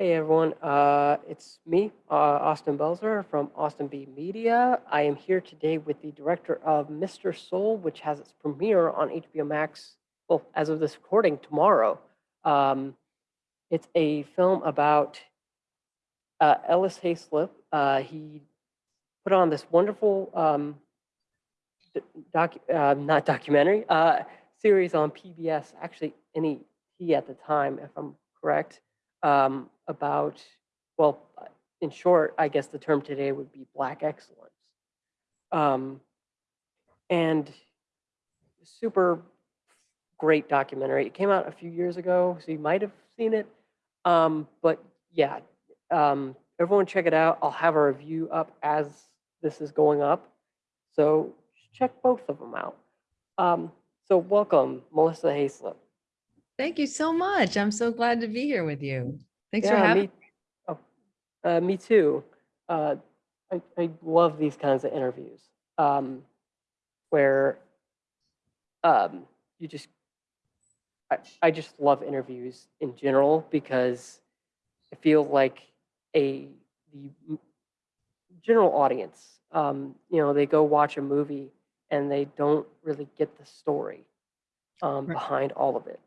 Hey everyone, uh, it's me, uh, Austin Belzer from Austin B Media. I am here today with the director of Mr. Soul, which has its premiere on HBO Max, well, as of this recording, tomorrow. Um, it's a film about uh, Ellis Haizlip. Uh, he put on this wonderful um, doc, uh, not documentary, uh, series on PBS, actually NET at the time, if I'm correct um, about, well, uh, in short, I guess the term today would be Black excellence. Um, and super great documentary. It came out a few years ago, so you might have seen it. Um, but yeah, um, everyone check it out. I'll have a review up as this is going up. So check both of them out. Um, so welcome, Melissa Haizlip. Thank you so much. I'm so glad to be here with you. Thanks for having me, oh, uh, me too. Uh, I, I love these kinds of interviews um, where um, you just, I, I just love interviews in general because I feel like a the general audience, um, you know, they go watch a movie and they don't really get the story um, Right. behind all of it.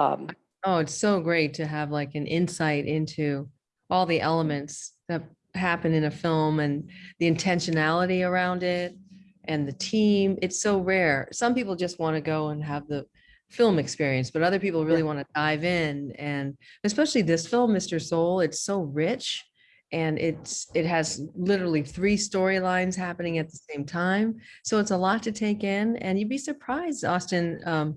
Um, Oh, it's so great to have like an insight into all the elements that happen in a film and the intentionality around it and the team. It's so rare. Some people just want to go and have the film experience, but other people really want to dive in. And especially this film, Mr. Soul, it's so rich and it's it has literally three storylines happening at the same time. So it's a lot to take in. And you'd be surprised, Austin. Um,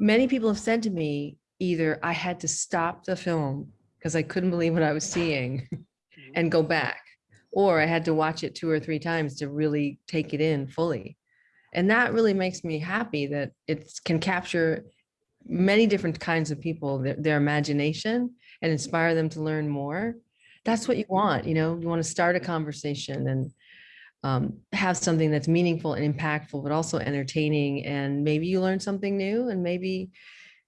many people have said to me either I had to stop the film because I couldn't believe what I was seeing mm-hmm. and go back, or I had to watch it two or three times to really take it in fully. And that really makes me happy that it can capture many different kinds of people, their, their imagination and inspire them to learn more. That's what you want, you know, you want to start a conversation and um, have something that's meaningful and impactful, but also entertaining. And maybe you learn something new and maybe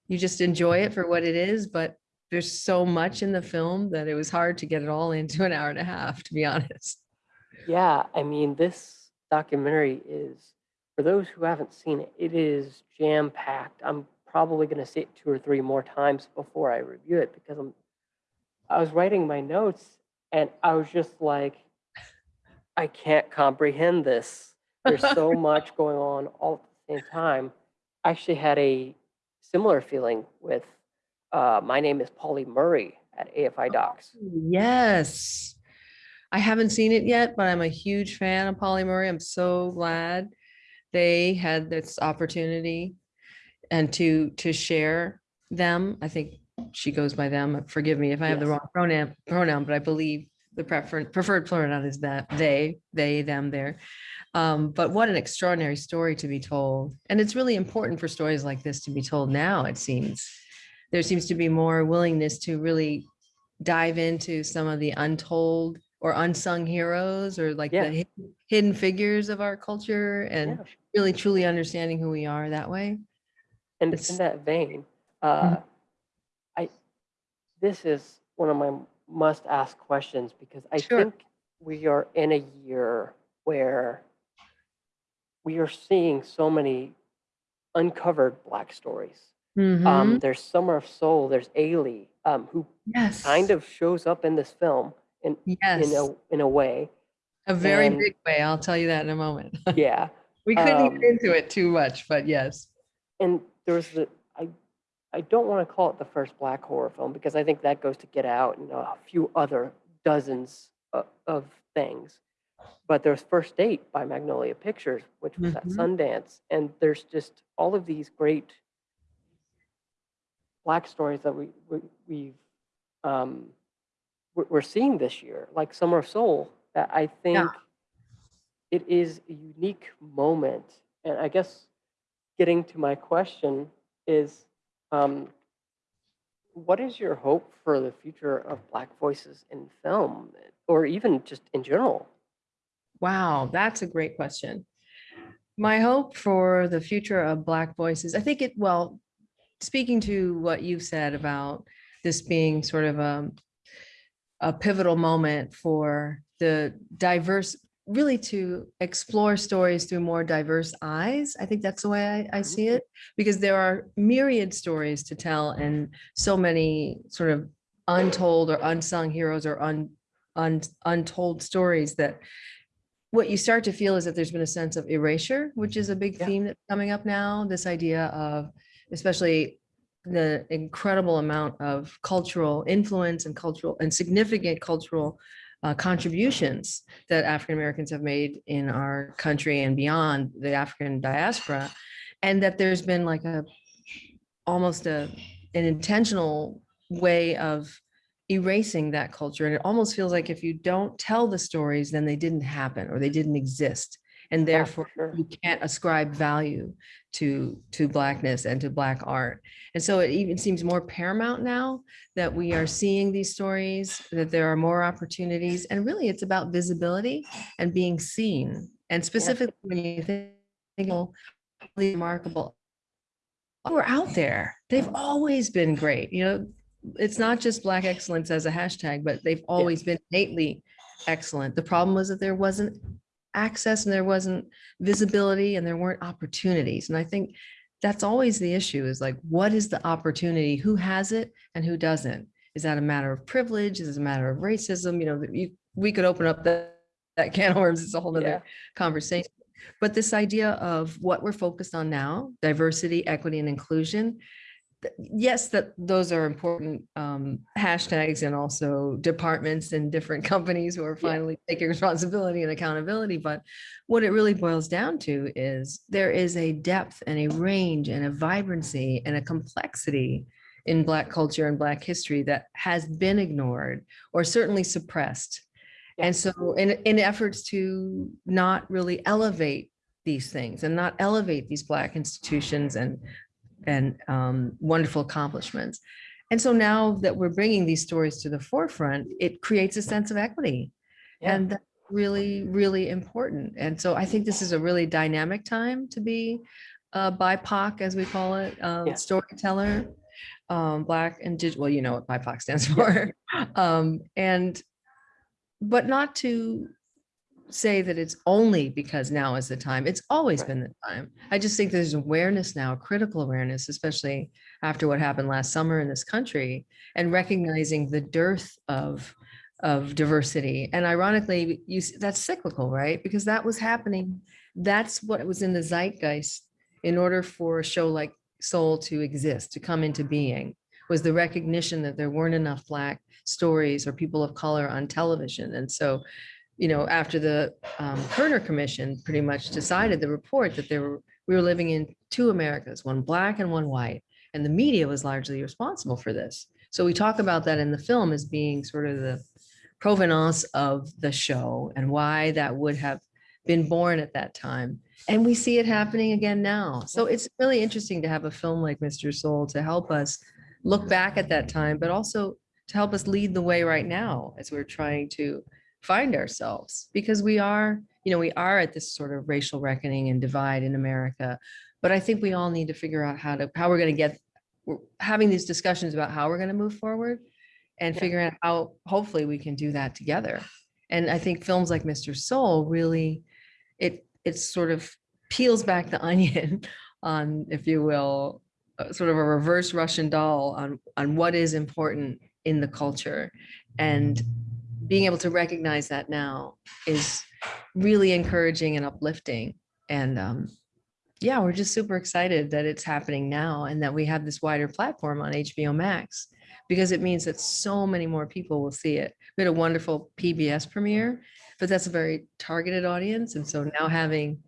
you just enjoy it for what it is, but there's so much in the film that it was hard to get it all into an hour and a half, to be honest. Yeah, I mean, this documentary is, for those who haven't seen it, it is jam packed. I'm probably going to see it two or three more times before I review it because I'm, I was writing my notes and I was just like, I can't comprehend this. There's so much going on all at the same time. I actually had a similar feeling with uh, my name is Pauli Murray at AFI Docs. Yes. I haven't seen it yet, but I'm a huge fan of Pauli Murray. I'm so glad they had this opportunity and to to share them. I think she goes by them. Forgive me if I have the wrong pronoun pronoun, but I believe the preferred preferred pronoun is that they, they, them, there. Um, but what an extraordinary story to be told. And it's really important for stories like this to be told now, it seems. There seems to be more willingness to really dive into some of the untold or unsung heroes or like Yeah. the hidden figures of our culture and Yeah. really truly understanding who we are that way. And it's, in that vein, uh, Mhm. I this is one of my must ask questions because I Sure. think we are in a year where we are seeing so many uncovered black stories. Um, Mhm. there's Summer of Soul, there's Ailey, um, who Yes. kind of shows up in this film in Yes. in a in a way. A very and- big way. I'll tell you that in a moment. Yeah. We couldn't um, get into it too much, but yes. and there was the I I don't want to call it the first black horror film because I think that goes to Get Out and a few other dozens of, of things. But there's First Date by Magnolia Pictures, which was at Mhm. Sundance, and there's just all of these great black stories that we, we we've um, we're we're seeing this year, like Summer of Soul. That I think it is a unique moment, and I guess getting to my question is um, what is your hope for the future of black voices in film or even just in general Wow, that's a great question. My hope for the future of Black voices, I think it, well, speaking to what you said about this being sort of a a pivotal moment for the diverse, really to explore stories through more diverse eyes. I think that's the way I, I see mm-hmm. it, because there are myriad stories to tell and so many sort of untold or unsung heroes or un, un, untold stories that what you start to feel is that there's been a sense of erasure, which is a big Yeah. theme that's coming up now. This idea of especially the incredible amount of cultural influence and cultural and significant cultural uh, contributions that African Americans have made in our country and beyond the African diaspora. And that there's been like a almost a an intentional way of erasing that culture. And it almost feels like if you don't tell the stories, then they didn't happen or they didn't exist. And Yeah, therefore sure. you can't ascribe value to to blackness and to black art. And so it even seems more paramount now that we are seeing these stories, that there are more opportunities. And really it's about visibility and being seen. And specifically when you think think of really remarkable who are out there. They've mm-hmm. always been great. You know, it's not just Black excellence as a hashtag, but they've always been innately excellent. The problem was that there wasn't access and there wasn't visibility and there weren't opportunities. And I think that's always the issue is like, what is the opportunity? Who has it and who doesn't? Is that a matter of privilege? Is it a matter of racism? You know, you, we could open up that, that can of worms. It's a whole Yeah. other conversation. But this idea of what we're focused on now, diversity, equity, and inclusion. Yes, that those are important um, hashtags and also departments and different companies who are Yeah. finally taking responsibility and accountability. But what it really boils down to is there is a depth and a range and a vibrancy and a complexity in Black culture and Black history that has been ignored or certainly suppressed. Yeah. And so in, in efforts to not really elevate these things and not elevate these Black institutions and, and um, wonderful accomplishments. And so now that we're bringing these stories to the forefront, it creates a sense of equity. Yeah. And that's really, really important. And so I think this is a really dynamic time to be a BIPOC, as we call it, um, Yeah. storyteller, um, Black and digital, well, you know what BIPOC stands for. Um, and, but not to say that it's only because now is the time. It's always Right. been the time. I just think there's awareness now, critical awareness, especially after what happened last summer in this country and recognizing the dearth of of diversity. And ironically, you that's cyclical, right? Because that was happening. That's what was in the zeitgeist in order for a show like Soul to exist, to come into being, was the recognition that there weren't enough Black stories or people of color on television. And so you know, after the um, Kerner Commission pretty much decided the report that there were, we were living in two Americas, one black and one white, and the media was largely responsible for this. So we talk about that in the film as being sort of the provenance of the show and why that would have been born at that time. And we see it happening again now. So it's really interesting to have a film like Mr. Soul to help us look back at that time, but also to help us lead the way right now as we're trying to find ourselves because we are, you know, we are at this sort of racial reckoning and divide in America. But I think we all need to figure out how to, how we're going to get, we're having these discussions about how we're going to move forward and Yeah. figuring out how, hopefully we can do that together. And I think films like Mr. Soul really, it, it sort of peels back the onion on, if you will, uh, sort of a reverse Russian doll on, on what is important in the culture. And being able to recognize that now is really encouraging and uplifting. And um, yeah, we're just super excited that it's happening now and that we have this wider platform on HBO Max because it means that so many more people will see it. We had a wonderful PBS premiere, but that's a very targeted audience. And so now having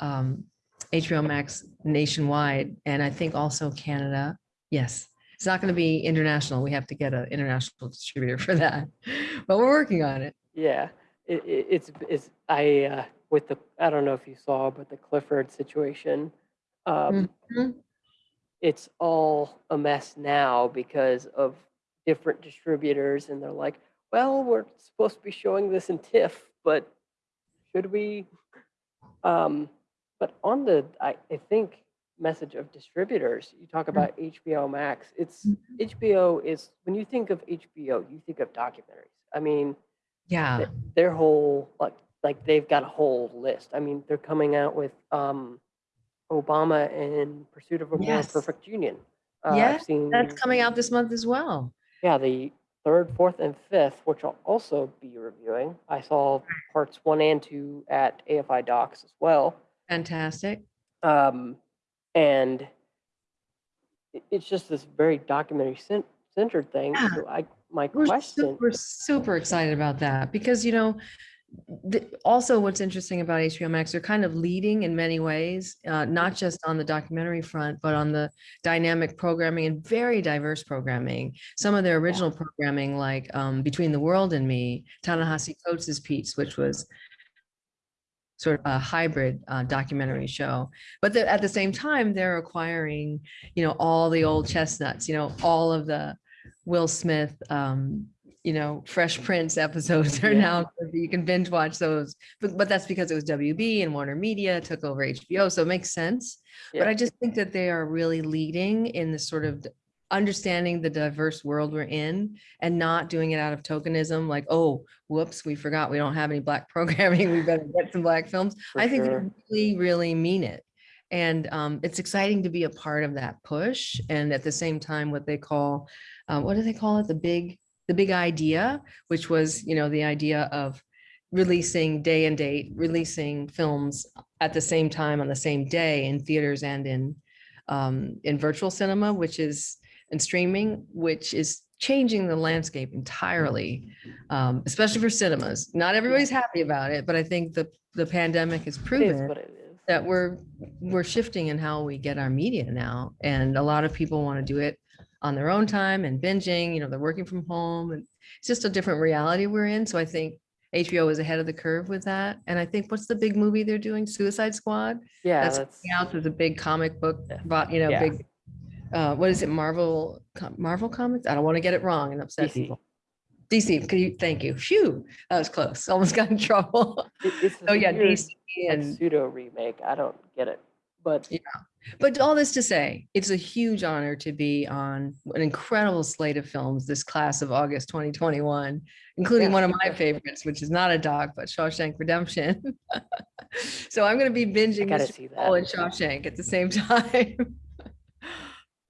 um, HBO Max nationwide and I think also Canada, yes, it's not going to be international. We have to get an international distributor for that, but we're working on it. Yeah, it, it, it's it's I uh, with the I don't know if you saw, but the Clifford situation, um, Mhm. it's all a mess now because of different distributors, and they're like, well, we're supposed to be showing this in TIFF, but should we? Um, but on the I, I think message of distributors, you talk about HBO Max. It's Mhm. HBO is when you think of HBO, you think of documentaries. I mean, Yeah, th- their whole like like they've got a whole list. I mean, they're coming out with um, Obama in Pursuit of a More Perfect Union. Uh, Yeah, seen that's coming out this month as well. Yeah, the third, fourth, and fifth, which I'll also be reviewing. I saw parts one and two at AFI Docs as well. Fantastic. Um, and it's just this very documentary cen- centered thing. Yeah. So I, my question We're question, super, super excited about that because, you know, the, also what's interesting about HBO Max, they're kind of leading in many ways, uh, not just on the documentary front, but on the dynamic programming and very diverse programming. Some of their original programming, like um, Between the World and Me, Ta-Nehisi Coates' piece, which was sort of a hybrid uh, documentary show. But the- at the same time, they're acquiring, you know, all the old chestnuts, you know, all of the Will Smith, um, you know, Fresh Prince episodes are Yeah. now, you can binge watch those. But, but that's because it was WB and Warner Media took over HBO. So it makes sense. But I just think that they are really leading in the sort of understanding the diverse world we're in and not doing it out of tokenism, like, oh, whoops, we forgot we don't have any black programming. We better get some black films. For I think sure. really, really mean it. And um, it's exciting to be a part of that push. And at the same time, what they call, uh, what do they call it? The big, the big idea, which was, you know, the idea of releasing day and date, releasing films at the same time on the same day in theaters and in um, in virtual cinema, which is and streaming, which is changing the landscape entirely, um, especially for cinemas. Not everybody's happy about it, but I think the the pandemic has proven what it is. that we're we're shifting in how we get our media now and a lot of people want to do it on their own time and binging you know they're working from home and it's just a different reality we're in so i think hbo is ahead of the curve with that and i think what's the big movie they're doing suicide squad Yeah, that's that's, out there's a big comic book you know Yeah. big uh what is it marvel marvel comics i don't want to get it wrong and upset DC. people dc could you thank you phew that was close almost got in trouble it- oh yeah dc like, and pseudo remake. I don't get it, but yeah. But all this to say, it's a huge honor to be on an incredible slate of films this class of August 2021, including Yeah. one of my favorites, which is not a doc, but Shawshank Redemption. so I'm going to be binging Mr. Paul and Shawshank at the same time.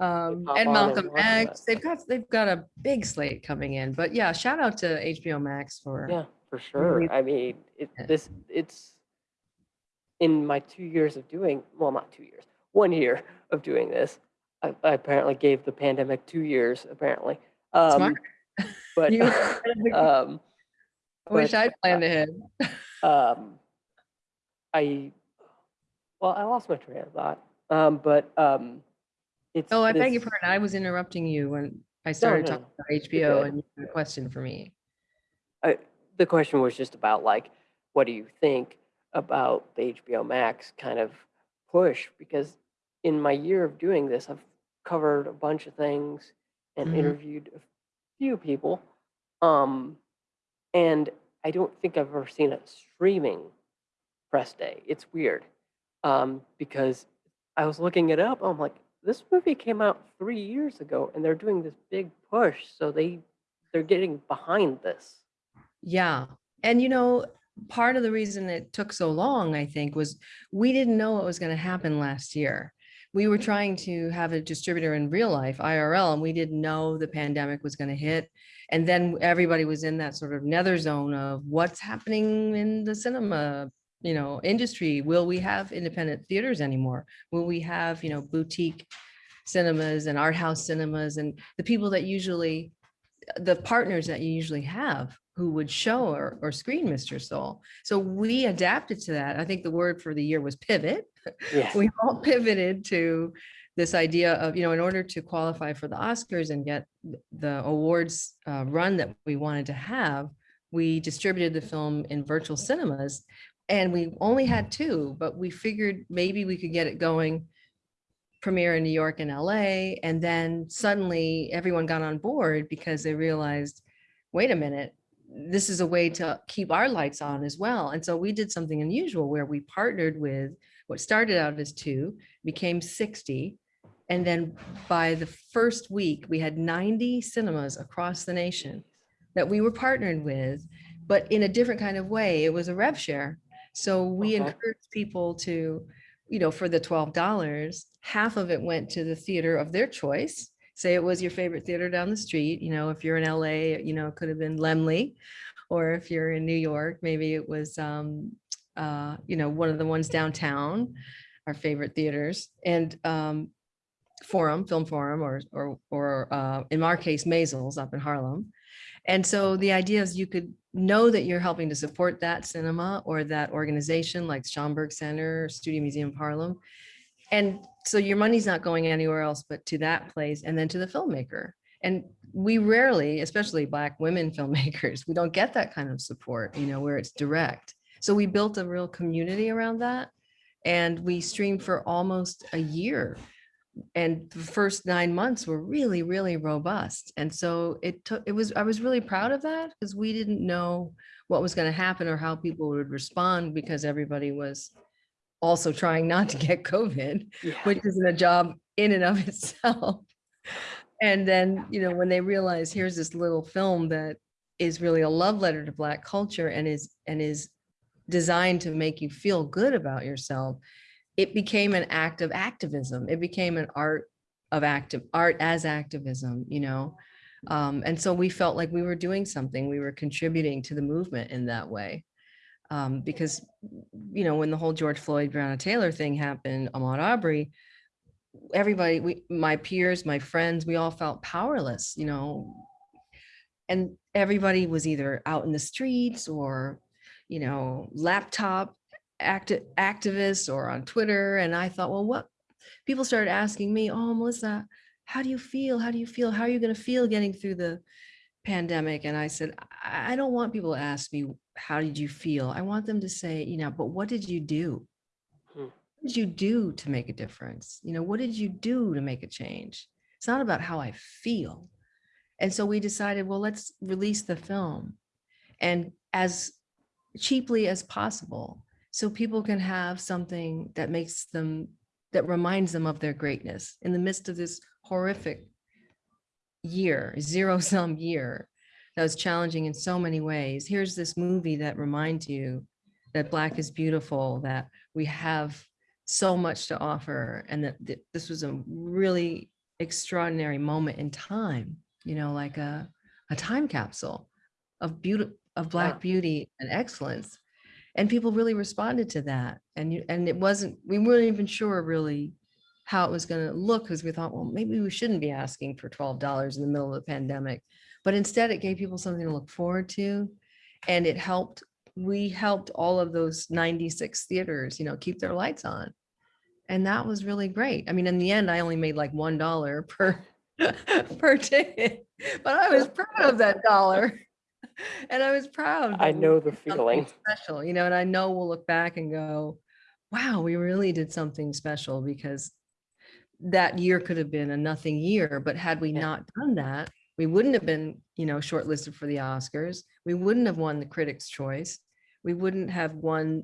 Um, and on and Malcolm X, that. they've got they've got a big slate coming in. But yeah, shout out to HBO Max for yeah, for sure. I mean, it, this it's in my two years of doing well, not two years, one year of doing this. I, I apparently gave the pandemic two years. Apparently, um, Smart. but You- um, I wish but, I'd planned uh, ahead. um, I well, I lost my train of thought. Um, but um, it's Oh, I beg your this- pardon. I was interrupting you when I started no, talking about HBO and you had a question for me. I, the question was just about like, what do you think about the HBO Max kind of push? Because in my year of doing this, I've covered a bunch of things and Mhm. interviewed a few people, um, and I don't think I've ever seen a streaming press day. It's weird um, because I was looking it up. I'm like, this movie came out three years ago, and they're doing this big push, so they they're getting behind this. Yeah. And you know, part of the reason it took so long, I think, was we didn't know what was going to happen last year. We were trying to have a distributor in real life, IRL, and we didn't know the pandemic was going to hit. And then everybody was in that sort of nether zone of what's happening in the cinema, you know, industry. Will we have independent theaters anymore? Will we have, you know, boutique cinemas and art house cinemas and the people that usually the partners that you usually have who would show or, or screen Mr. Soul. So we adapted to that. I think the word for the year was pivot. Yeah. We all pivoted to this idea of, you know, in order to qualify for the Oscars and get the awards uh, run that we wanted to have, we distributed the film in virtual cinemas and we only had two, but we figured maybe we could get it going premiere in New York and LA. And then suddenly everyone got on board because they realized, wait a minute, this is a way to keep our lights on as well. And so we did something unusual where we partnered with what started out as two, became 60. And then by the first week, we had 90 cinemas across the nation that we were partnered with, but in a different kind of way. It was a rev share. So we Okay. encouraged people to, you know, for the twelve dollars, half of it went to the theater of their choice. Say it was your favorite theater down the street, you know, if you're in LA, you know, it could have been Laemmle. Or if you're in New York, maybe it was, um, uh, you know, one of the ones downtown, our favorite theaters. And, um, Forum, Film Forum, or, or, or, uh, in our case, Maysles up in Harlem. And so the idea is you could know that you're helping to support that cinema or that organization like Schomburg Center, Studio Museum Harlem. And so your money's not going anywhere else but to that place and then to the filmmaker. And we rarely, especially Black women filmmakers, we don't get that kind of support, you know, where it's direct. So we built a real community around that. And we streamed for almost a year and the first nine months were really, really robust. And so it took, it was, I was really proud of that because we didn't know what was going to happen or how people would respond because everybody was also trying not to get COVID, Yeah. which isn't a job in and of itself. And then, you know, when they realize here's this little film that is really a love letter to Black culture and is, and is designed to make you feel good about yourself, it became an act of activism. It became an art of active art as activism, you know? Um, and so we felt like we were doing something, we were contributing to the movement in that way. Um, because, you know, when the whole George Floyd, Breonna Taylor thing happened, Ahmaud Arbery, everybody, we, my peers, my friends, we all felt powerless, you know? And everybody was either out in the streets or, you know, laptop activists or on Twitter. And I thought, well, what? People started asking me, oh, Melissa, how do you feel? How do you feel? How are you going to feel getting through the pandemic? And I said, I I don't want people to ask me, how did you feel? I want them to say, you know, but what did you do? Hmm. What did you do to make a difference? You know, what did you do to make a change? It's not about how I feel. And so we decided, well, let's release the film and as cheaply as possible so people can have something that makes them that reminds them of their greatness in the midst of this horrific year zero sum year that was challenging in so many ways here's this movie that reminds you that black is beautiful that we have so much to offer and that th- this was a really extraordinary moment in time you know like a, a time capsule of beauty of black Yeah. beauty and excellence and people really responded to that and you and it wasn't we weren't even sure really how it was going to look because we thought well maybe we shouldn't be asking for $12 in the middle of the pandemic. But instead it gave people something to look forward to and it helped we helped all of those 96 theaters you know keep their lights on and that was really great. I mean in the end i only made like one dollar per per ticket but i was proud of that dollar and i was proud I know the feeling. special you know and i know we'll look back and go wow we really did something special because that year could have been a nothing year but had we Yeah. not done that we wouldn't have been you know shortlisted for the oscars we wouldn't have won the critics choice we wouldn't have won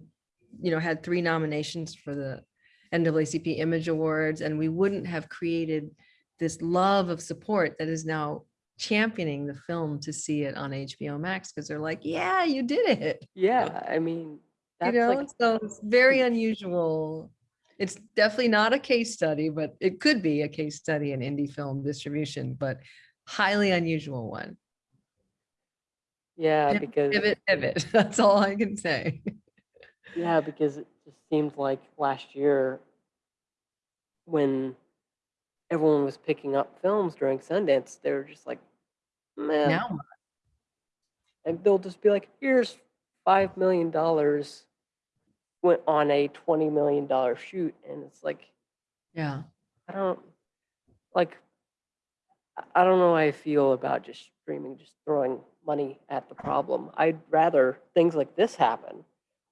you know had three nominations for the NAACP Image Awards, and we wouldn't have created this love of support that is now championing the film to see it on HBO Max because they're like, yeah, you did it. Yeah, I mean, You know, like, so it's very unusual. It's definitely not a case study, but it could be a case study in indie film distribution, but highly unusual one. yeah, Pivot, because, Pivot, pivot. That's all I can say. yeah, because it just seemed like last year when everyone was picking up films during Sundance, they were just like, man, Now, and they'll just be like, here's five million dollars went on a twenty million dollar shoot, and it's like, yeah. I don't like. I- I don't know how I feel about just streaming, just throwing money at the problem. I'd rather things like this happen,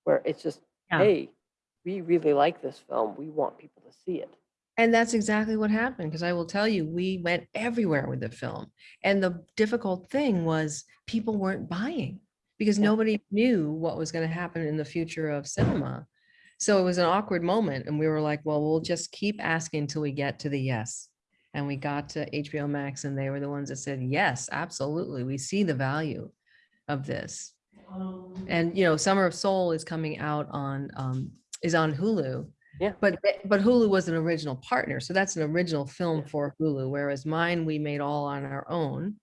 where it's just, Yeah. hey, we really like this film. We want people to see it. And that's exactly what happened, because I will tell you, we went everywhere with the film. And the difficult thing was people weren't buying because Yeah. nobody knew what was going to happen in the future of cinema. So it was an awkward moment. And we were like, well, we'll just keep asking until we get to the yes. And we got to HBO Max and they were the ones that said, yes, absolutely. We see the value of this. And, you know, Summer of Soul is coming out on, um, is on Hulu. Yeah. But, but Hulu was an original partner. So that's an original film Yeah. for Hulu, whereas mine, we made all on our own.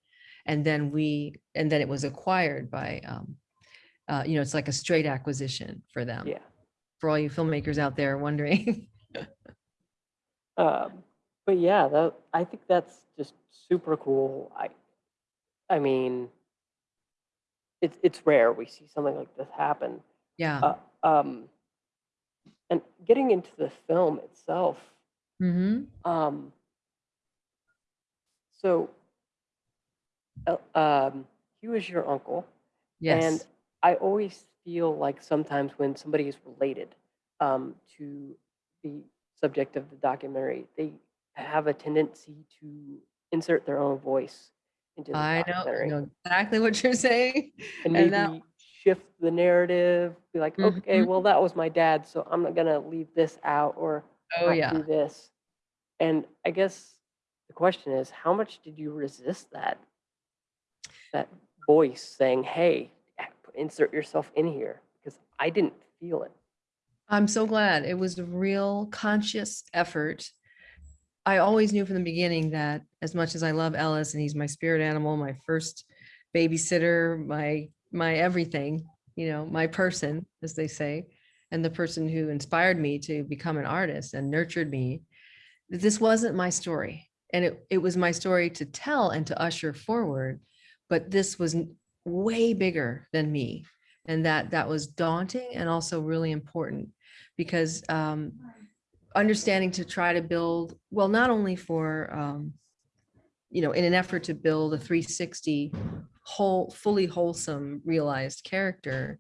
And then we, and then it was acquired by, um, uh, you know, it's like a straight acquisition for them. Yeah. For all you filmmakers out there wondering. Um, but yeah, that I think that's just super cool. I, I mean, it's it's rare we see something like this happen. Yeah. Uh, um, and getting into the film itself, hmm um, so, uh, um, he was your uncle, Yes. and I always feel like sometimes when somebody is related um, to the subject of the documentary, they have a tendency to insert their own voice into the I know, I documentary know exactly what you're saying. and and maybe shift the narrative. Be like, okay, Mhm. well, that was my dad, so I'm not gonna leave this out or Oh, not yeah. do this. And I guess the question is, how much did you resist that that voice saying, "Hey, insert yourself in here"? Because I didn't feel it. I'm so glad. It was a real conscious effort. I always knew from the beginning that as much as I love Ellis and he's my spirit animal, my first babysitter, my my everything, you know, my person, as they say, and the person who inspired me to become an artist and nurtured me, this wasn't my story. And it, it was my story to tell and to usher forward, but this was way bigger than me. And that that was daunting and also really important because um, understanding to try to build, well, not only for, um, you know, in an effort to build a 360 whole, fully wholesome, realized character,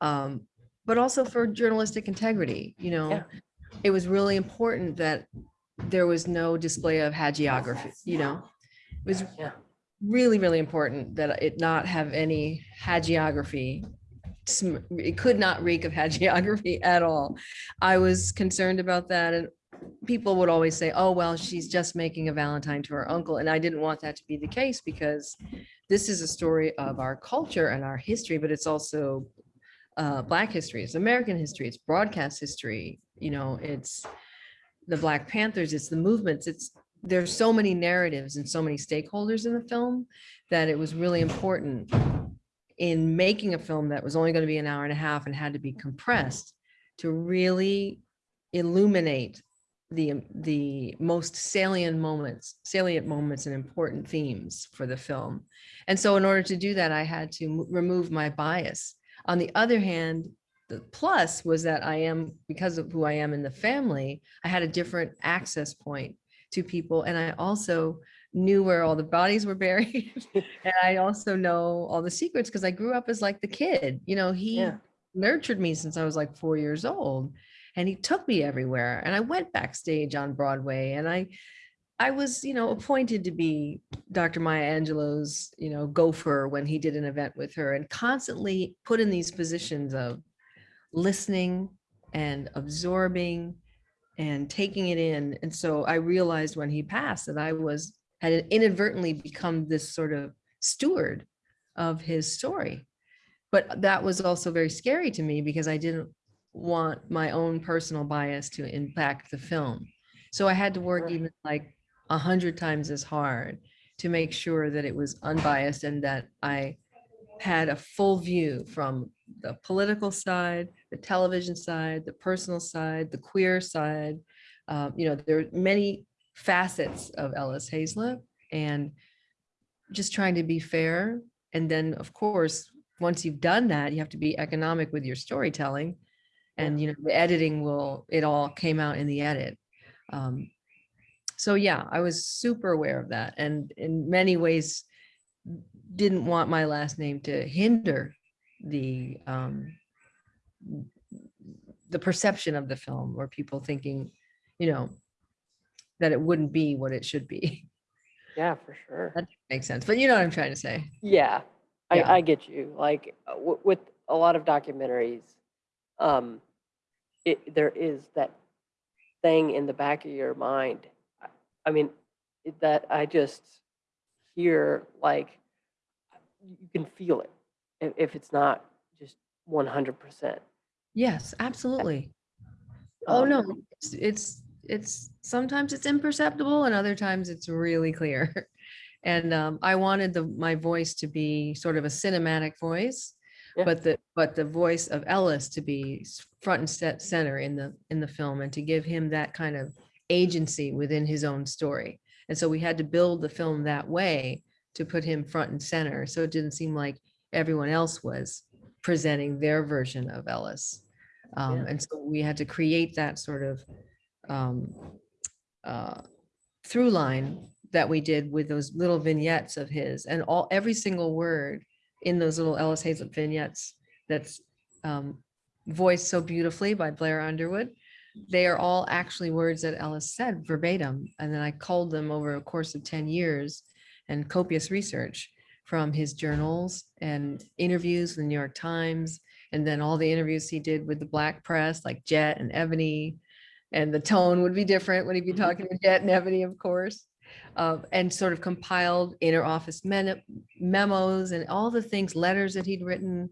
um, but also for journalistic integrity, you know, Yeah. it was really important that there was no display of hagiography, you know, it was Yeah. really, really important that it not have any hagiography. It could not reek of hagiography at all. I was concerned about that and people would always say, oh, well, she's just making a Valentine to her uncle. And I didn't want that to be the case because this is a story of our culture and our history, but it's also uh, Black history, it's American history, it's broadcast history, you know, it's the Black Panthers, it's the movements, it's, there's so many narratives and so many stakeholders in the film that it was really important in making a film that was only going to be an hour and a half and had to be compressed to really illuminate the um, the most salient moments salient moments and important themes for the film. And so in order to do that i had to remove my bias. On the other hand the plus was that i am because of who i am in the family i had a different access point to people and i also knew where all the bodies were buried and i also know all the secrets because i grew up as like the kid you know he Yeah. nurtured me since i was like four years old and he took me everywhere and i went backstage on broadway and i i was you know appointed to be dr maya angelou's you know gopher when he did an event with her and constantly put in these positions of listening and absorbing and taking it in and so i realized when he passed that i was had inadvertently become this sort of steward of his story. But that was also very scary to me because i didn't want my own personal bias to impact the film. So I had to work even like a hundred times as hard to make sure that it was unbiased and that I had a full view from the political side, the television side, the personal side, the queer side. Uh, you know, there are many facets of Ellis Haizlip and just trying to be fair. And then, of course, once you've done that, you have to be economic with your storytelling. And, you know, the editing will, it all came out in the edit. Um, so yeah, I was super aware of that and in many ways didn't want my last name to hinder the um, the perception of the film or people thinking, you know, that it wouldn't be what it should be. Yeah, for sure. That makes sense. But you know what I'm trying to say. Yeah, I, Yeah. I get you. Like uh, w- with a lot of documentaries, um, it there is that thing in the back of your mind. I- I mean, it- that I just hear like you can feel it if, if it's not just 100%. Yes, absolutely. Oh, Um, no, it's, it's, it's, sometimes it's imperceptible and other times it's really clear. And um, I wanted the, my voice to be sort of a cinematic voice. Yeah. But the, but the voice of Ellis to be front and set center in the, in the film and to give him that kind of agency within his own story. And so we had to build the film that way to put him front and center. So it didn't seem like everyone else was presenting their version of Ellis. Um, Yeah. and so we had to create that sort of um, uh, through line that we did with those little vignettes of his and all, every single word in those little Ellis Haizlip vignettes that's um, voiced so beautifully by Blair Underwood. They are all actually words that Ellis said verbatim. And then I culled them over a course of 10 years and copious research from his journals and interviews with the New York Times. And then all the interviews he did with the black press like Jet and Ebony. And the tone would be different when he'd be Mhm. talking to Jet and Ebony, of course. Uh, and sort of compiled inner office memos and all the things, letters that he'd written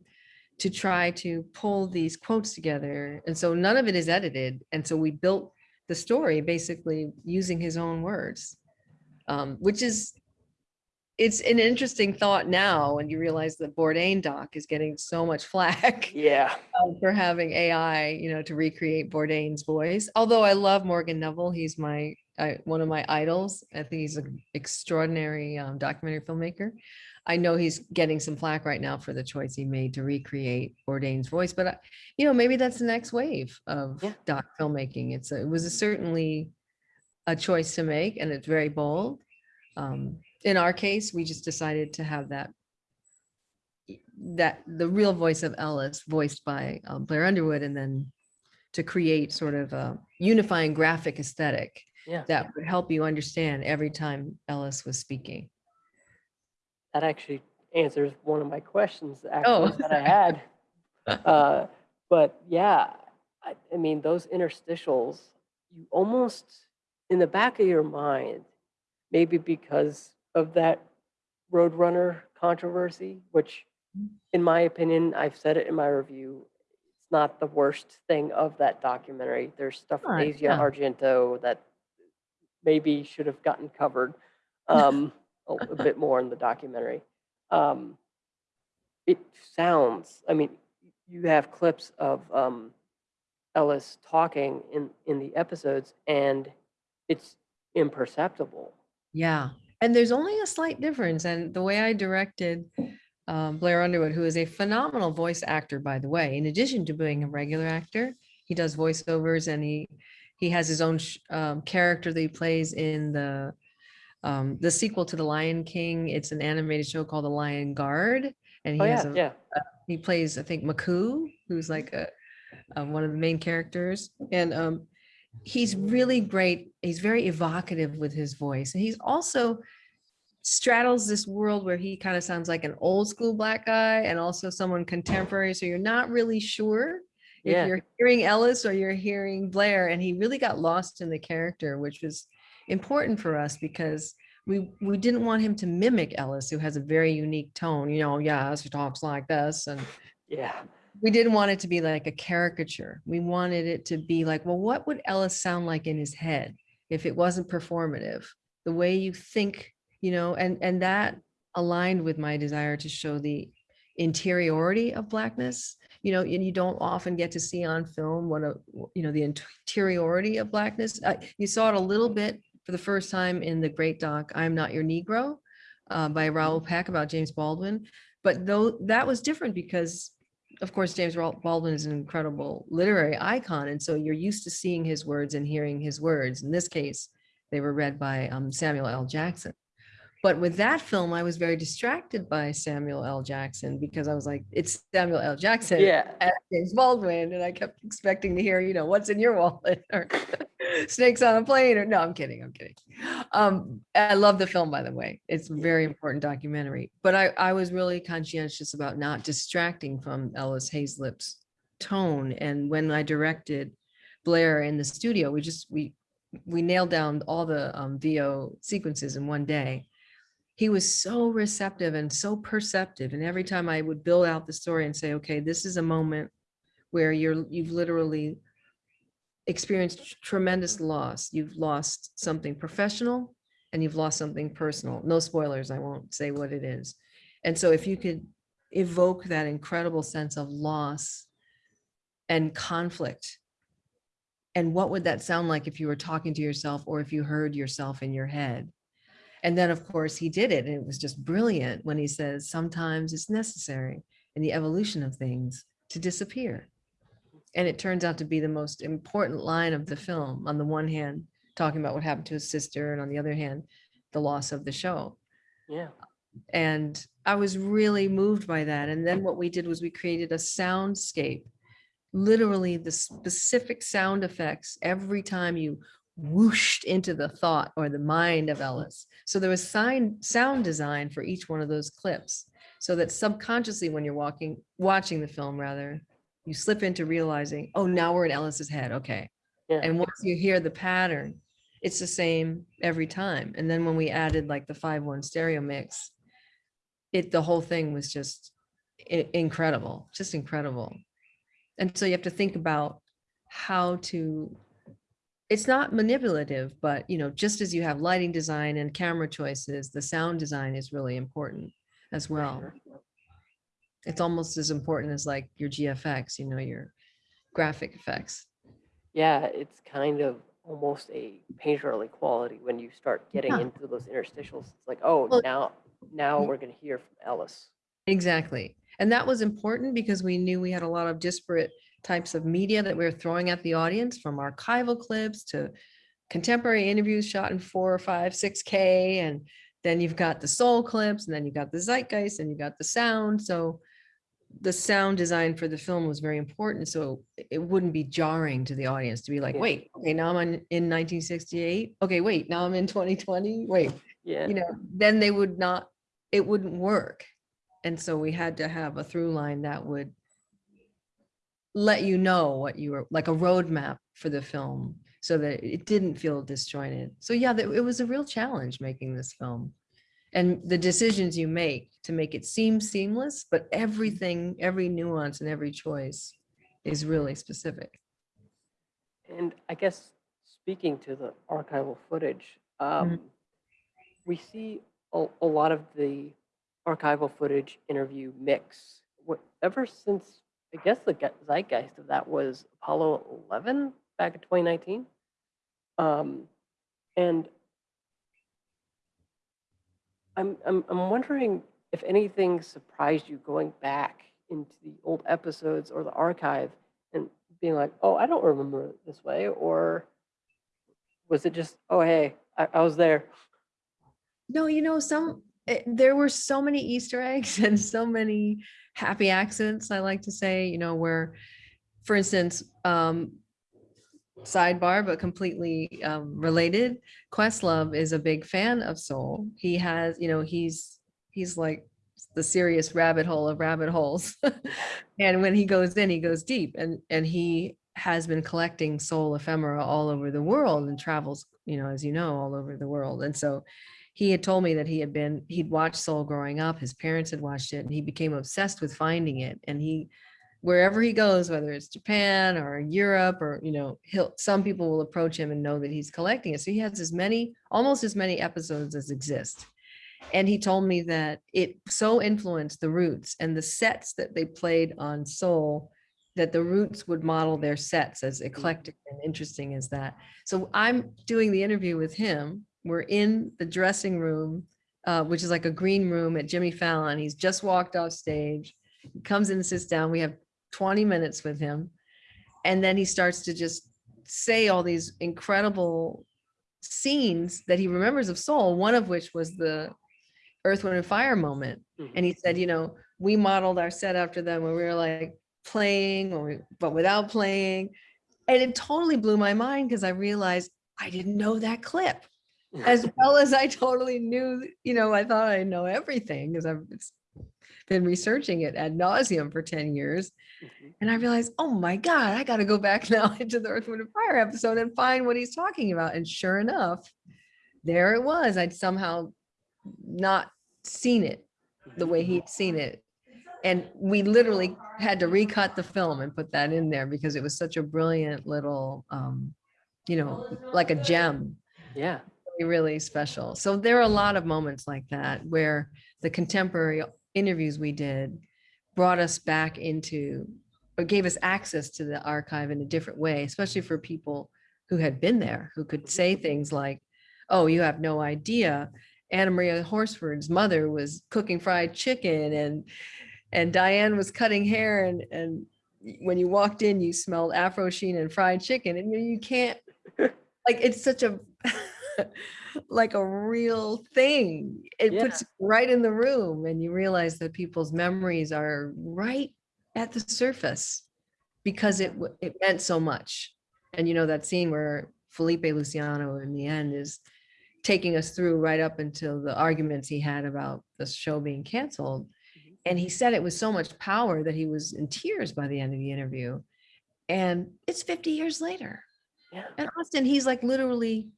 to try to pull these quotes together. And so none of it is edited. And so we built the story basically using his own words, um, which is, it's an interesting thought now when you realize that Bourdain doc is getting so much flack Yeah. um, for having AI, you know, to recreate Bourdain's voice. Although I love Morgan Neville, he's my I, one of my idols. I think he's an extraordinary um, documentary filmmaker. I know he's getting some flack right now for the choice he made to recreate Bourdain's voice, but I, you know, maybe that's the next wave of Yeah. doc filmmaking. It's a, it was a certainly a choice to make, and it's very bold. Um, in our case, we just decided to have that that the real voice of Ellis voiced by um, Blair Underwood and then to create sort of a unifying graphic aesthetic Yeah. that would help you understand every time Ellis was speaking. That actually answers one of my questions Oh. that I had. Uh, but yeah, I, I mean, those interstitials, you almost, in the back of your mind, maybe because of that Roadrunner controversy, which in my opinion, I've said it in my review, it's not the worst thing of that documentary. There's stuff with Right, Asia yeah. Argento that maybe should have gotten covered um, a, a bit more in the documentary. Um, it sounds, I mean, you have clips of um, Ellis talking in, in the episodes, and it's imperceptible. Yeah, and there's only a slight difference. And the way I directed um, Blair Underwood, who is a phenomenal voice actor, by the way, in addition to being a regular actor, he does voiceovers and he he has his own sh- um, character that he plays in the um, the sequel to The Lion King. It's an animated show called The Lion Guard, and he Oh, has yeah, a yeah. he plays I think Makuu, who's like a, uh one of the main characters, and um, he's really great. He's very evocative with his voice, and he's also straddles this world where he kind of sounds like an old school black guy and also someone contemporary. So you're not really sure Yeah. if you're hearing Ellis or you're hearing Blair, and he really got lost in the character, which was important for us because we we didn't want him to mimic Ellis, who has a very unique tone. You know, yes, he talks like this, and Yeah. we didn't want it to be like a caricature. We wanted it to be like, well, what would Ellis sound like in his head if it wasn't performative? The way you think, you know, and and that aligned with my desire to show the interiority of blackness. You know, and you don't often get to see on film what a you know the interiority of blackness. Uh, you saw it a little bit for the first time in the great doc "I'm Not Your Negro" uh, by Raoul Peck about James Baldwin. But though that was different because of course, James Baldwin is an incredible literary icon. And so you're used to seeing his words and hearing his words. In this case, they were read by um, Samuel L. Jackson. But with that film, I was very distracted by Samuel L. Jackson because I was like, it's Samuel L. Jackson Yeah. James Baldwin. And I kept expecting to hear, you know, what's in your wallet or snakes on a plane or no, I'm kidding. I'm kidding. Um, I love the film, by the way. It's a very important documentary, but I, I was really conscientious about not distracting from Ellis Haizlip's tone. And when I directed Blair in the studio, we just, we, we nailed down all the um, VO sequences in one day. He was so receptive and so perceptive. And every time I would build out the story and say, okay, this is a moment where you're, you've literally experienced tremendous loss. You've lost something professional and you've lost something personal. No spoilers, I won't say what it is. And so if you could evoke that incredible sense of loss and conflict, and what would that sound like if you were talking to yourself or if you heard yourself in your head? And then, of course, he did it. And it was just brilliant when he says, sometimes it's necessary in the evolution of things to disappear. And it turns out to be the most important line of the film. On the one hand, talking about what happened to his sister, and on the other hand, the loss of the show. Yeah. And I was really moved by that. And then what we did was we created a soundscape, literally the specific sound effects every time you whooshed into the thought or the mind of mm-hmm. Ellis. So there was sign, sound design for each one of those clips so that subconsciously when you're walking, watching the film rather, you slip into realizing, oh, now we're in Ellis's head. Okay. Yeah. And once you hear the pattern, it's the same every time. And then when we added like the five one stereo mix, it the whole thing was just incredible, just incredible. And so you have to think about how to it's not manipulative, but you know, just as you have lighting design and camera choices, the sound design is really important as well. It's almost as important as like your GFX, you know, your graphic effects. Yeah, it's kind of almost a painterly quality when you start getting Yeah. into those interstitials. It's like, oh, Well, now, now we're gonna hear from Ellis. Exactly. And that was important because we knew we had a lot of disparate types of media that we're throwing at the audience from archival clips to contemporary interviews shot in four or five, six K. And then you've got the soul clips and then you've got the zeitgeist and you got the sound. So the sound design for the film was very important. So it wouldn't be jarring to the audience to be like, Yeah. wait, okay, now I'm in, in 1968. Okay, wait, now I'm in 2020. Wait, Yeah, you know, then they would not, it wouldn't work. And so we had to have a through line that would let you know what you were, like a roadmap for the film, so that it didn't feel disjointed. So yeah, that it was a real challenge making this film. And the decisions you make to make it seem seamless, but everything, every nuance and every choice is really specific. and I guess speaking to the archival footage, Mm-hmm. um, we see a, a lot of the archival footage interview mix. What, ever since, I guess the zeitgeist of that was Apollo 11 back in 2019. Um, and I'm, I'm, I'm wondering if anything surprised you going back into the old episodes or the archive and being like, oh, I don't remember this way, or was it just, oh, hey, I, I was there? No, you know, some, eh, there were so many Easter eggs and so many happy accidents, I like to say, you know, where, for instance, um, sidebar, but completely um, related, Questlove is a big fan of Soul. He has, you know, he's, he's like the serious rabbit hole of rabbit holes. And when he goes in, he goes deep and, and he has been collecting soul ephemera all over the world and travels, you know, as you know, all over the world. And so he had told me that he had been, he'd watched Soul growing up, his parents had watched it, and he became obsessed with finding it. And he, wherever he goes, whether it's Japan or Europe or, you know, he'll, some people will approach him and know that he's collecting it. So he has as many, almost as many episodes as exist. And he told me that it so influenced the roots and the sets that they played on Soul that the roots would model their sets as mm. eclectic and interesting as that. So I'm doing the interview with him. We're in the dressing room, uh, which is like a green room at Jimmy Fallon. He's just walked off stage. He comes in and sits down. We have 20 minutes with him. And then he starts to just say all these incredible scenes that he remembers of Soul, one of which was the Earth, Wind and Fire moment. Mhm. And he said, you know, we modeled our set after them when we were like playing or we, but without playing. And it totally blew my mind because I realized I didn't know that clip as well as I totally knew, you know, I thought I know everything because I've been researching it ad nauseum for 10 years. Mhm. And I realized, oh my God, I got to go back now into the Earth, Wind, and Fire episode and find what he's talking about. And sure enough, there it was. I'd somehow not seen it the way he'd seen it. And we literally had to recut the film and put that in there because it was such a brilliant little, um, you know, like a gem Yeah. Really, special. So there are a lot of moments like that where the contemporary interviews we did brought us back into or gave us access to the archive in a different way, especially for people who had been there, who could mm-hmm. say things like, oh, you have no idea. Anna Maria Horsford's mother was cooking fried chicken and and Diane was cutting hair and and when you walked in, you smelled Afro Sheen and fried chicken. And you, you can't like it's such a like a real thing. It Yeah. puts right in the room and you realize that people's memories are right at the surface because it it meant so much. And you know that scene where Felipe Luciano in the end is taking us through right up until the arguments he had about the show being canceled. Mhm. And he said it was so much power that he was in tears by the end of the interview. And it's 50 years later. Yeah. And Austin, he's like literally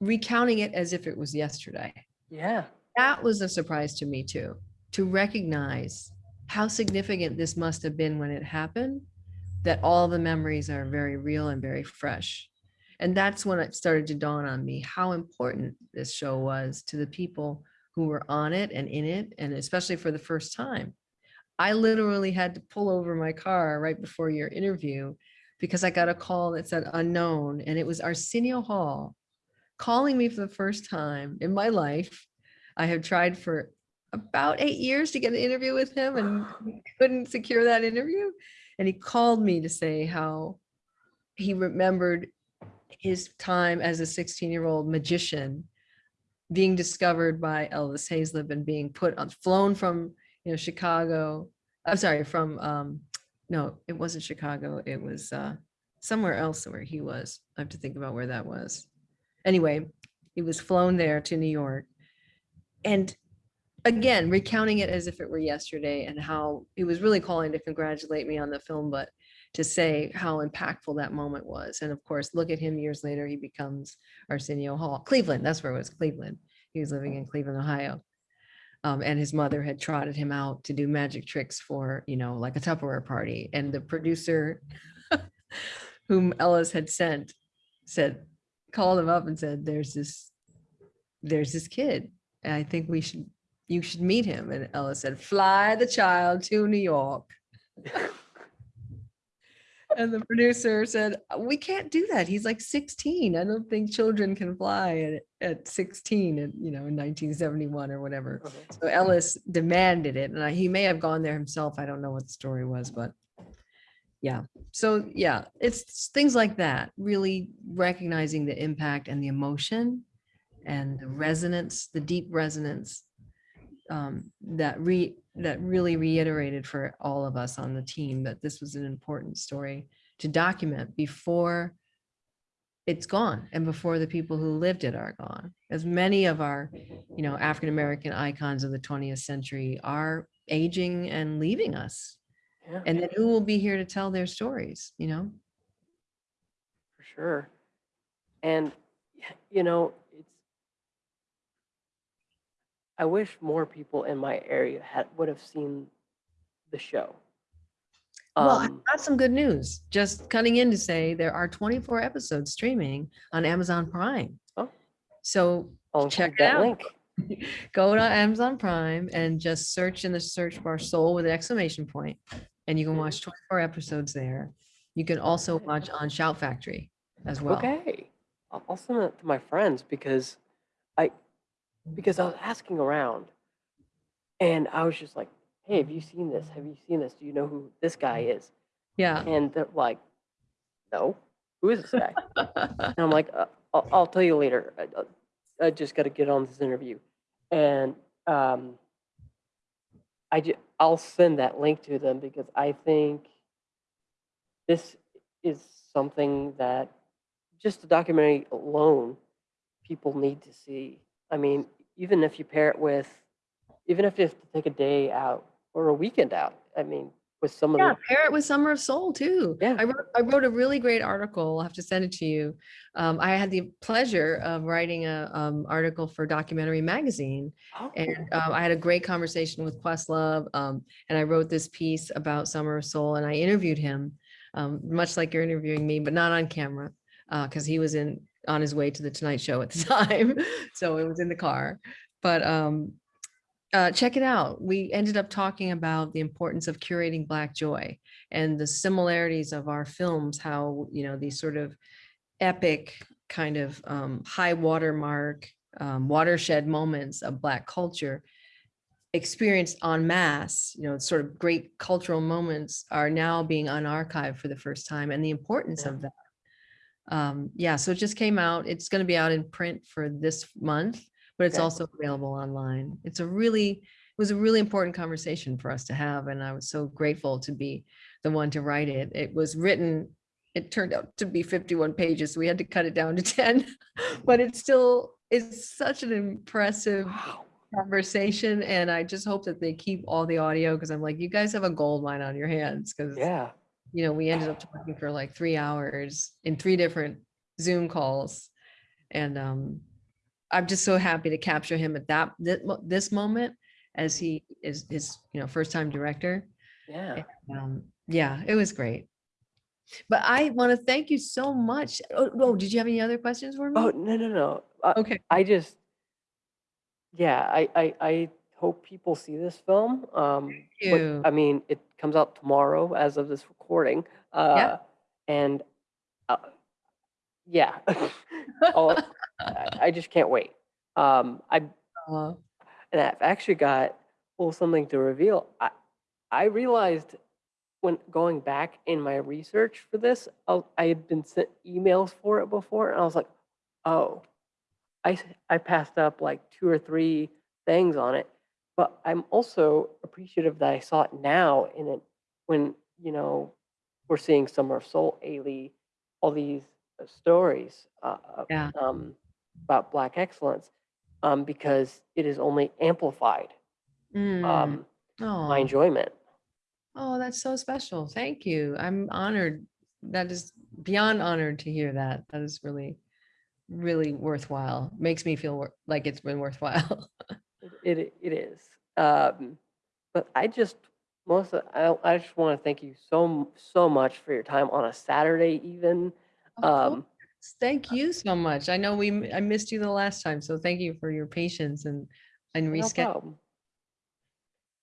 recounting it as if it was yesterday. Yeah. That was a surprise to me too, to recognize how significant this must have been when it happened, that all the memories are very real and very fresh. And that's when it started to dawn on me how important this show was to the people who were on it and in it, and especially for the first time. I literally had to pull over my car right before your interview because I got a call that said unknown, and it was Arsenio Hall calling me for the first time in my life. I have tried for about eight years to get an interview with him and couldn't secure that interview. And he called me to say how he remembered his time as a 16 year old magician being discovered by Ellis Haizlip and being put on, flown from, you know, Chicago. I'm sorry, from, um, no, it wasn't Chicago. It was uh, somewhere else where he was. I have to think about where that was. Anyway, he was flown there to New York. And again, recounting it as if it were yesterday and how he was really calling to congratulate me on the film, but to say how impactful that moment was. And of course, look at him years later, he becomes Arsenio Hall, Cleveland, that's where it was, Cleveland. He was living in Cleveland, Ohio. Um, and his mother had trotted him out to do magic tricks for, you know, like a Tupperware party. And the producer whom Ellis had sent said, called him up and said, there's this, there's this kid. And I think we should, you should meet him. And Ellis said, fly the child to New York. And the producer said, we can't do that. He's like 16. I don't think children can fly at, at 16 and, you know, in 1971 or whatever. Okay. So Ellis demanded it and I- he may have gone there himself. I don't know what the story was, but yeah. So yeah, it's things like that, really recognizing the impact and the emotion and the resonance, the deep resonance um, that re that really reiterated for all of us on the team that this was an important story to document before it's gone and before the people who lived it are gone. As many of our, you know, African-American icons of the 20th century are aging and leaving us. Yeah. And then who will be here to tell their stories, you know? for sure. And you know, it's I wish more people in my area had would have seen the show. Well, I Um, got some good news. Just cutting in to say there are 24 episodes streaming on Amazon Prime. Oh. So I'll check that out. link. go to Amazon Prime and just search in the search bar soul with an exclamation point, and you can watch 24 episodes there. You can also watch on Shout Factory as well. Okay, I'll, send it to my friends because I because I was asking around, and I was just like, "Hey, have you seen this? Have you seen this? Do you know who this guy is?" Yeah. And they're like, "No, who is this guy?" And I'm like, uh, I'll, I'll tell you later. I- I just got to get on this interview. And um, I ju- I'll send that link to them because I think this is something that just the documentary alone, people need to see. I mean, even if you pair it with, even if you have to take a day out or a weekend out. I mean, with some of Yeah, the, pair it with Summer of Soul too. Yeah. I wrote, I wrote a really great article. I'll have to send it to you. Um, I had the pleasure of writing a, um, article for Documentary Magazine. oh, And um, I had a great conversation with Questlove, um, and I wrote this piece about Summer of Soul, and I interviewed him, um, much like you're interviewing me, but not on camera, because he was in on his way to the Tonight Show at the time, so it was in the car. But um, uh, check it out. We ended up talking about the importance of curating Black joy and the similarities of our films. How you know these sort of epic kind of um, high watermark um, watershed moments of Black culture experienced en masse, you know, sort of great cultural moments are now being unarchived for the first time and the importance Yeah. of that. Um, yeah, so it just came out. It's going to be out in print for this month, but it's Okay. also available online. It's a really, it was a really important conversation for us to have. And I was so grateful to be the one to write it. It was written, it turned out to be 51 pages. So we had to cut it down to 10, but it still is such an impressive wow. conversation and I just hope that they keep all the audio because I'm like, you guys have a gold mine on your hands because Yeah. you know, we ended up talking for like three hours in three different Zoom calls. And um I'm just so happy to capture him at that thi- this moment as he is his, you know, first time director. Yeah. Um, yeah, it was great. But I want to thank you so much. Oh, oh, did you have any other questions for me? Oh, no, no, no. Uh, okay. I just, yeah, I, I, I hope people see this film. Um, but, you. I mean, it comes out tomorrow as of this recording. Uh, yeah. and, uh, yeah, I, just can't wait. Um, I, Uh, and I've actually got a little something to reveal. I, I realized when going back in my research for this, I, I had been sent emails for it before, and I was like, oh, I I passed up like two or three things on it. But I'm also appreciative that I saw it now in it when, you know, we're seeing Summer of Soul, Ailey, all these uh, stories uh, uh, Yeah. um, about Black excellence um, because it is only amplified mm, um, my enjoyment. Oh, that's so special. Thank you. I'm honored. That is beyond honored to hear that. That is really, really worthwhile. Makes me feel like it's been worthwhile. It, it, it is. Um, but I just, Melissa, I, I just want to thank you so, so much for your time on a Saturday even. Um. Thank you so much. I know we, I missed you the last time, so thank you for your patience and, and no reschedule.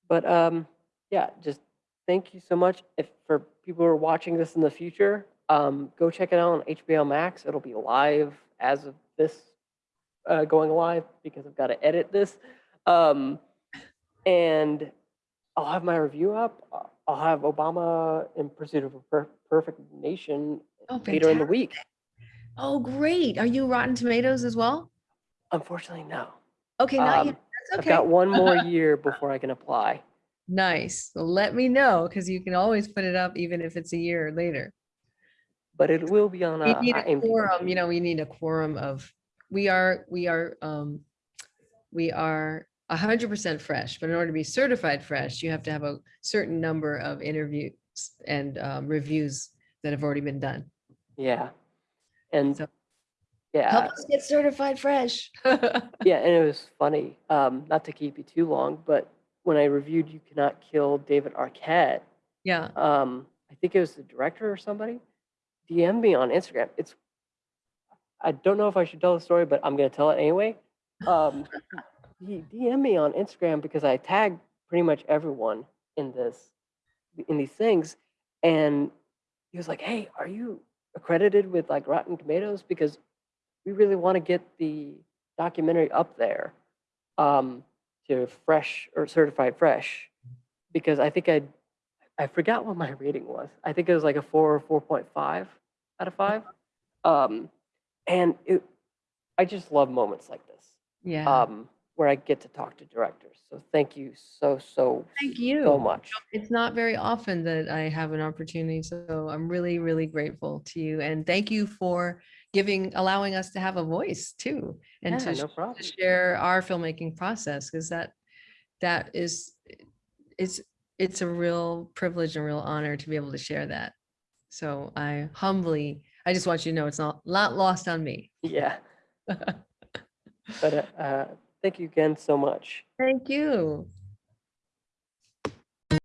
But um, yeah, just thank you so much. If for people who are watching this in the future, um, go check it out on HBO Max. It'll be live as of this uh, going live because I've got to edit this. Um, and I'll have my review up. Uh, I'll have Obama in Pursuit of a per- Perfect Nation Oh, later in the week. Oh, great. Are you Rotten Tomatoes as well? Unfortunately, no. Okay, not Um, yet. That's I've got one more year before I can apply. Nice. So let me know because you can always put it up even if it's a year later. But it will be on a, We need a IMDb. quorum, you know, we need a quorum of, we are, we are, um, we are a hundred percent fresh, but in order to be certified fresh, you have to have a certain number of interviews and um, reviews that have already been done. Yeah. And So- yeah, Help us get certified fresh. yeah, and it was funny. Um, not to keep you too long, but when I reviewed "You Cannot Kill David Arquette," Yeah. um, I think it was the director or somebody DM me on Instagram. It's I don't know if I should tell the story, but I'm gonna tell it anyway. Um, he DM me on Instagram because I tagged pretty much everyone in this in these things, and he was like, "Hey, are you accredited with like Rotten Tomatoes? Because we really want to get the documentary up there um, to fresh or certified fresh." Because I think I I forgot what my rating was. I think it was like a four or four point five out of five. Um, and it, I just love moments like this, Yeah. um, where I get to talk to directors. So thank you so so Thank you. so much. It's not very often that I have an opportunity, so I'm really, really grateful to you. And thank you for giving, allowing us to have a voice too. And Yeah, to no to share our filmmaking process, because that, that is, it's, it's a real privilege and real honor to be able to share that. So I humbly, I just want you to know it's not, not lost on me. Yeah, but uh, uh, thank you again so much. Thank you.